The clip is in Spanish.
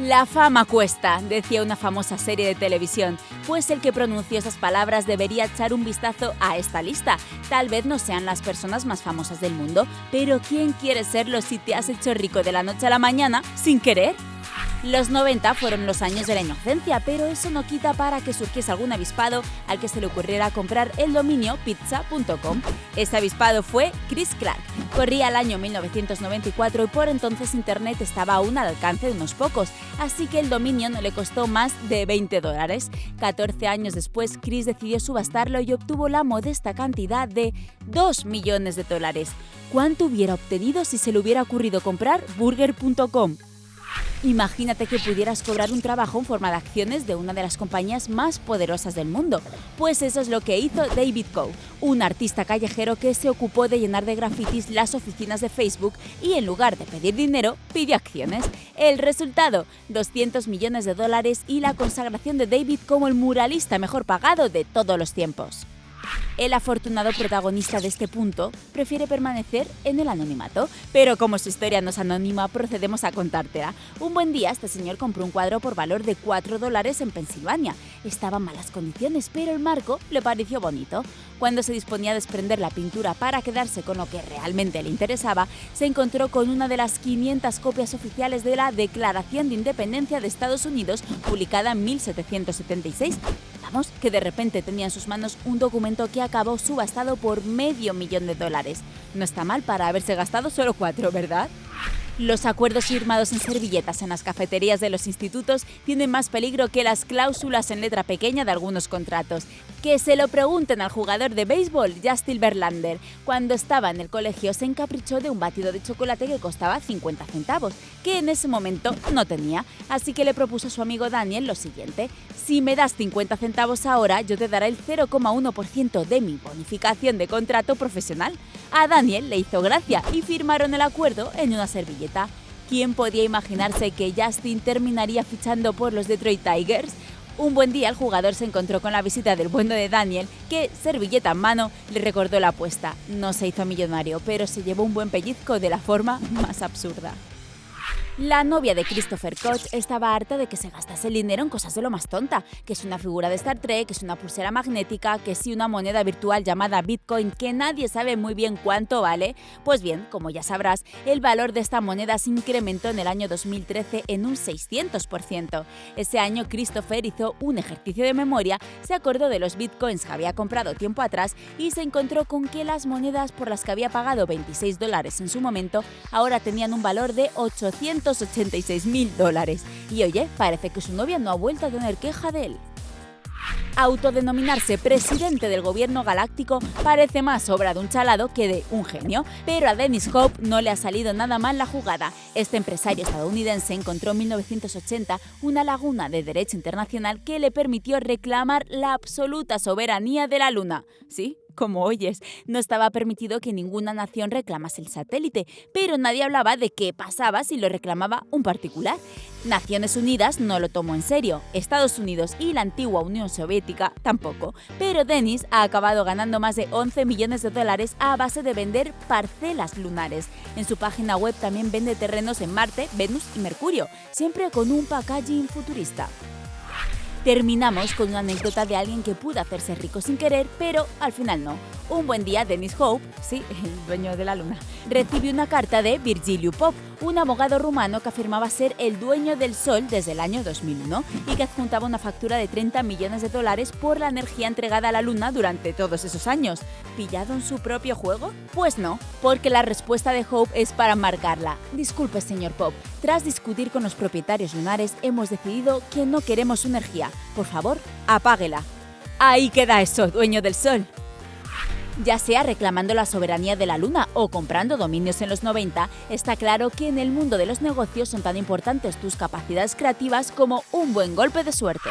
La fama cuesta, decía una famosa serie de televisión, pues el que pronunció esas palabras debería echar un vistazo a esta lista. Tal vez no sean las personas más famosas del mundo, pero ¿quién quiere serlo si te has hecho rico de la noche a la mañana sin querer? Los 90 fueron los años de la inocencia, pero eso no quita para que surgiese algún avispado al que se le ocurriera comprar el dominio pizza.com. Ese avispado fue Chris Clark. Corría el año 1994 y por entonces Internet estaba aún al alcance de unos pocos, así que el dominio no le costó más de 20 dólares. 14 años después, Chris decidió subastarlo y obtuvo la modesta cantidad de 2 millones de dólares. ¿Cuánto hubiera obtenido si se le hubiera ocurrido comprar burger.com? Imagínate que pudieras cobrar un trabajo en forma de acciones de una de las compañías más poderosas del mundo. Pues eso es lo que hizo David Coe, un artista callejero que se ocupó de llenar de grafitis las oficinas de Facebook y en lugar de pedir dinero, pidió acciones. El resultado, 200 millones de dólares y la consagración de David como el muralista mejor pagado de todos los tiempos. El afortunado protagonista de este punto prefiere permanecer en el anonimato, pero como su historia no es anónima, procedemos a contártela. Un buen día, este señor compró un cuadro por valor de 4 dólares en Pensilvania. Estaba en malas condiciones, pero el marco le pareció bonito. Cuando se disponía a desprender la pintura para quedarse con lo que realmente le interesaba, se encontró con una de las 500 copias oficiales de la Declaración de Independencia de Estados Unidos, publicada en 1776 que de repente tenía en sus manos un documento que acabó subastado por medio millón de dólares. No está mal para haberse gastado solo cuatro, ¿verdad? Los acuerdos firmados en servilletas en las cafeterías de los institutos tienen más peligro que las cláusulas en letra pequeña de algunos contratos. Que se lo pregunten al jugador de béisbol Justin Verlander. Cuando estaba en el colegio se encaprichó de un batido de chocolate que costaba 50 centavos, que en ese momento no tenía. Así que le propuso a su amigo Daniel lo siguiente. Si me das 50 centavos ahora, yo te daré el 0,1% de mi bonificación de contrato profesional. A Daniel le hizo gracia y firmaron el acuerdo en una servilleta. ¿Quién podía imaginarse que Justin terminaría fichando por los Detroit Tigers? Un buen día el jugador se encontró con la visita del bueno de Daniel, que, servilleta en mano, le recordó la apuesta. No se hizo millonario, pero se llevó un buen pellizco de la forma más absurda. La novia de Christopher Koch estaba harta de que se gastase el dinero en cosas de lo más tonta, que es una figura de Star Trek, que es una pulsera magnética, que sí una moneda virtual llamada Bitcoin que nadie sabe muy bien cuánto vale. Pues bien, como ya sabrás, el valor de esta moneda se incrementó en el año 2013 en un 600%. Ese año Christopher hizo un ejercicio de memoria, se acordó de los Bitcoins que había comprado tiempo atrás y se encontró con que las monedas por las que había pagado 26 dólares en su momento ahora tenían un valor de 800 86 mil dólares. Y oye, parece que su novia no ha vuelto a tener queja de él. Autodenominarse presidente del gobierno galáctico parece más obra de un chalado que de un genio, pero a Dennis Hope no le ha salido nada mal la jugada. Este empresario estadounidense encontró en 1980 una laguna de derecho internacional que le permitió reclamar la absoluta soberanía de la Luna. Sí, como oyes, no estaba permitido que ninguna nación reclamase el satélite, pero nadie hablaba de qué pasaba si lo reclamaba un particular. Naciones Unidas no lo tomó en serio, Estados Unidos y la antigua Unión Soviética tampoco, pero Dennis ha acabado ganando más de 11 millones de dólares a base de vender parcelas lunares. En su página web también vende terrenos en Marte, Venus y Mercurio, siempre con un packaging futurista. Terminamos con una anécdota de alguien que pudo hacerse rico sin querer, pero al final no. Un buen día, Dennis Hope, sí, el dueño de la luna, recibió una carta de Virgilio Pop, un abogado rumano que afirmaba ser el dueño del Sol desde el año 2001 y que adjuntaba una factura de 30 millones de dólares por la energía entregada a la Luna durante todos esos años. ¿Pillado en su propio juego? Pues no, porque la respuesta de Hope es para marcarla. Disculpe, señor Pop, tras discutir con los propietarios lunares hemos decidido que no queremos su energía. Por favor, apáguela. Ahí queda eso, dueño del Sol ya sea reclamando la soberanía de la Luna o comprando dominios en los 90, está claro que en el mundo de los negocios son tan importantes tus capacidades creativas como un buen golpe de suerte.